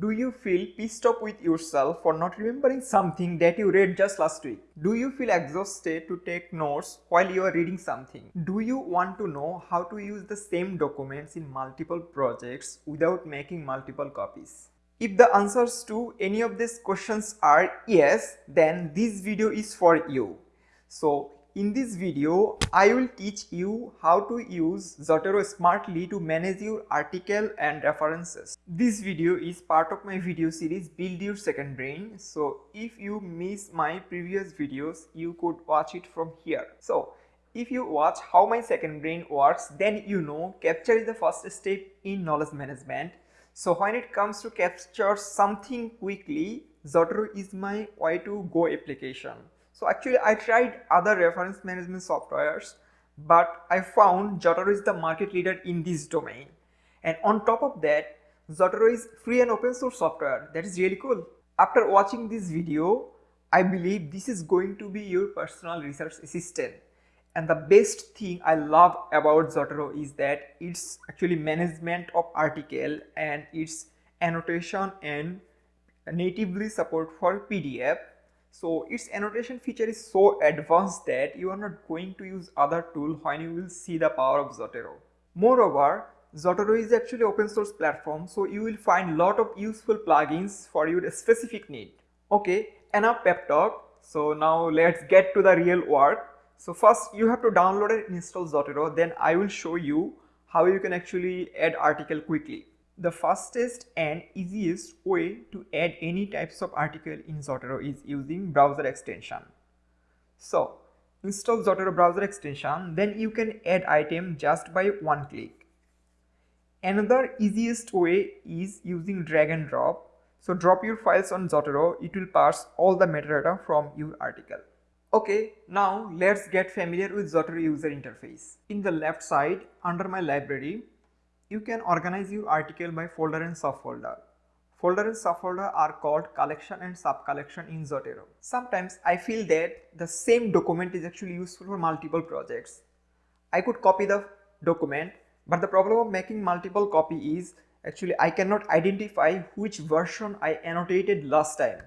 Do you feel pissed off with yourself for not remembering something that you read just last week? Do you feel exhausted to take notes while you are reading something? Do you want to know how to use the same documents in multiple projects without making multiple copies? If the answers to any of these questions are yes, then this video is for you. So in this video, I will teach you how to use Zotero smartly to manage your article and references. This video is part of my video series Build Your Second Brain. So if you miss my previous videos, you could watch it from here. So if you watch how my second brain works, then you know capture is the first step in knowledge management. So when it comes to capture something quickly, Zotero is my way to go application. So actually I tried other reference management softwares but I found Zotero is the market leader in this domain. And on top of that, Zotero is free and open source software. That is really cool. After watching this video, I believe this is going to be your personal research assistant. And the best thing I love about Zotero is that it's actually management of article and its annotation and natively support for PDF so its annotation feature is so advanced that you are not going to use other tool when you will see the power of Zotero. Moreover, Zotero is actually open source platform so you will find lot of useful plugins for your specific need. Okay, enough pep talk. So now let's get to the real work. So first you have to download and install Zotero then I will show you how you can actually add article quickly. The fastest and easiest way to add any types of article in Zotero is using browser extension. So install Zotero browser extension then you can add item just by one click. Another easiest way is using drag and drop. So drop your files on Zotero, it will parse all the metadata from your article. Okay, now let's get familiar with Zotero user interface. In the left side under my library, you can organize your article by folder and subfolder. Folder and subfolder are called collection and subcollection in Zotero. Sometimes I feel that the same document is actually useful for multiple projects. I could copy the document but the problem of making multiple copy is actually I cannot identify which version I annotated last time.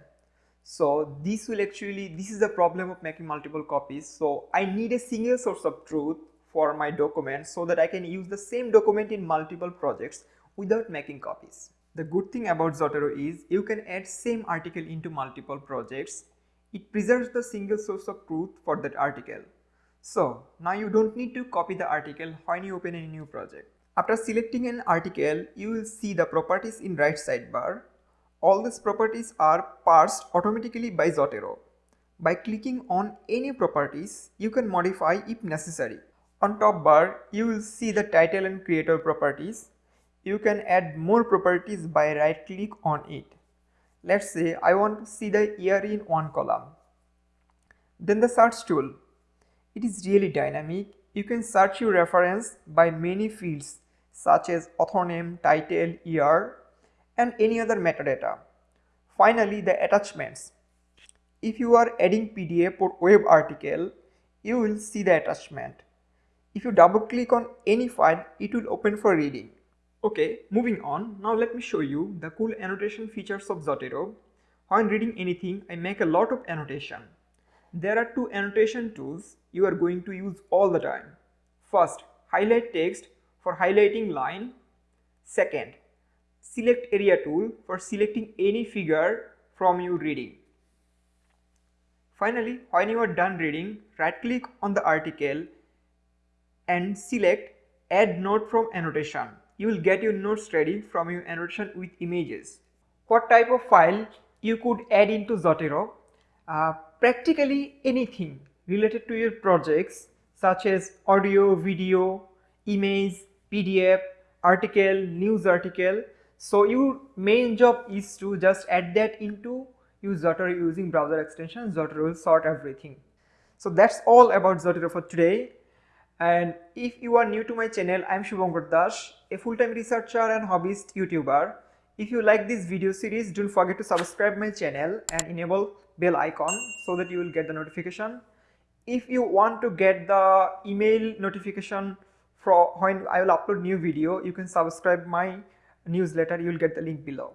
So this will actually, this is the problem of making multiple copies. So I need a single source of truth for my document so that I can use the same document in multiple projects without making copies. The good thing about Zotero is you can add same article into multiple projects. It preserves the single source of truth for that article. So now you don't need to copy the article when you open a new project. After selecting an article, you will see the properties in right sidebar. All these properties are parsed automatically by Zotero. By clicking on any properties, you can modify if necessary. On top bar, you will see the title and creator properties. You can add more properties by right click on it. Let's say I want to see the year in one column. Then the search tool. It is really dynamic. You can search your reference by many fields such as author name, title, year and any other metadata. Finally, the attachments. If you are adding PDF or web article, you will see the attachment. If you double click on any file, it will open for reading. Okay, moving on. Now let me show you the cool annotation features of Zotero. When reading anything, I make a lot of annotation. There are two annotation tools you are going to use all the time. First, highlight text for highlighting line. Second, select area tool for selecting any figure from your reading. Finally, when you are done reading, right click on the article and select add note from annotation. You will get your notes ready from your annotation with images. What type of file you could add into Zotero? Uh, practically anything related to your projects such as audio, video, image, PDF, article, news article. So your main job is to just add that into your Zotero using browser extension. Zotero will sort everything. So that's all about Zotero for today. And if you are new to my channel, I am Shubhankar Das, a full-time researcher and hobbyist YouTuber. If you like this video series, don't forget to subscribe my channel and enable bell icon so that you will get the notification. If you want to get the email notification for when I will upload new video, you can subscribe my newsletter, you will get the link below.